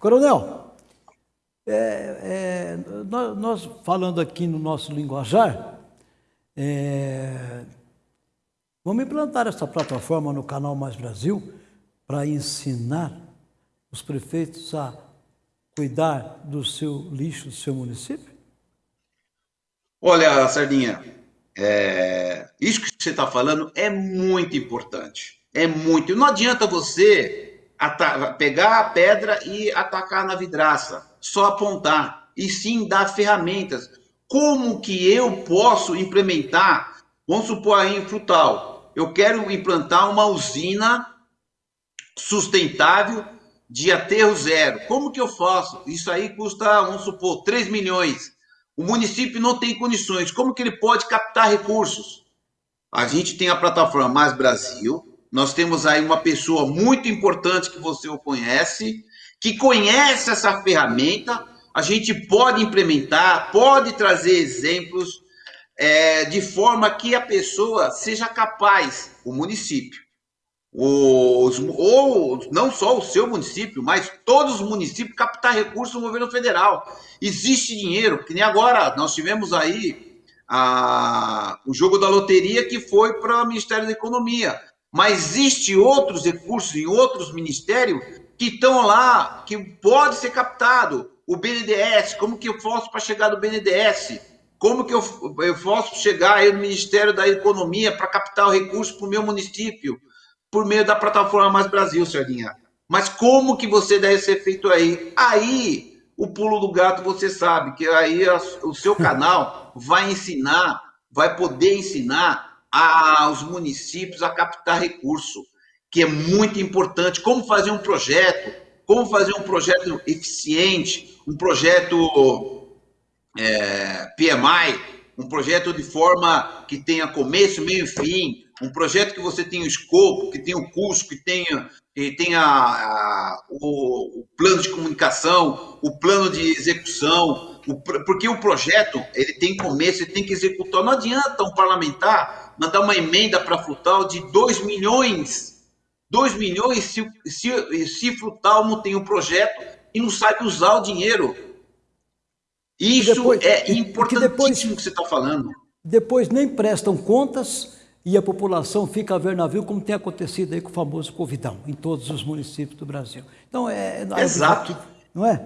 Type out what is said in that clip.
Coronel, é, é, nós, nós, falando aqui no nosso linguajar, é, vamos implantar essa plataforma no canal Mais Brasil para ensinar os prefeitos a cuidar do seu lixo, do seu município? Olha, Sardinha, é, isso que você está falando é muito importante. É muito. Não adianta você pegar a pedra e atacar na vidraça, só apontar, e sim dar ferramentas. Como que eu posso implementar, vamos supor aí em Frutal, eu quero implantar uma usina sustentável de aterro zero. Como que eu faço? Isso aí custa, vamos supor, 3 milhões. O município não tem condições. Como que ele pode captar recursos? A gente tem a plataforma Mais Brasil, nós temos aí uma pessoa muito importante que você o conhece, que conhece essa ferramenta, a gente pode implementar, pode trazer exemplos é, de forma que a pessoa seja capaz, o município, os, ou não só o seu município, mas todos os municípios captar recursos no governo federal. Existe dinheiro, que nem agora nós tivemos aí a, o jogo da loteria que foi para o Ministério da Economia mas existe outros recursos em outros ministérios que estão lá, que pode ser captado. O BNDES, como que eu faço para chegar no BNDES? Como que eu, eu posso chegar aí no Ministério da Economia para captar o recurso para o meu município? Por meio da plataforma Mais Brasil, Sardinha. Mas como que você deve ser feito aí? Aí, o pulo do gato, você sabe, que aí o seu canal vai ensinar, vai poder ensinar aos municípios a captar recurso, que é muito importante. Como fazer um projeto, como fazer um projeto eficiente, um projeto é, PMI, um projeto de forma que tenha começo, meio e fim, um projeto que você tenha o escopo, que tenha o custo, que tenha, que tenha a, o, o, plano de comunicação, o plano de execução, o, porque o projeto ele tem começo, ele tem que executar. Não adianta um parlamentar mandar uma emenda para Frutal de 2 milhões. 2 milhões se, se, se Frutal não tem um projeto e não sabe usar o dinheiro. Isso depois, é importantíssimo que, que você está falando. Depois nem prestam contas e a população fica a ver navio, como tem acontecido aí com o famoso Covidão, em todos os municípios do Brasil. Então, é... é Exato. Não é?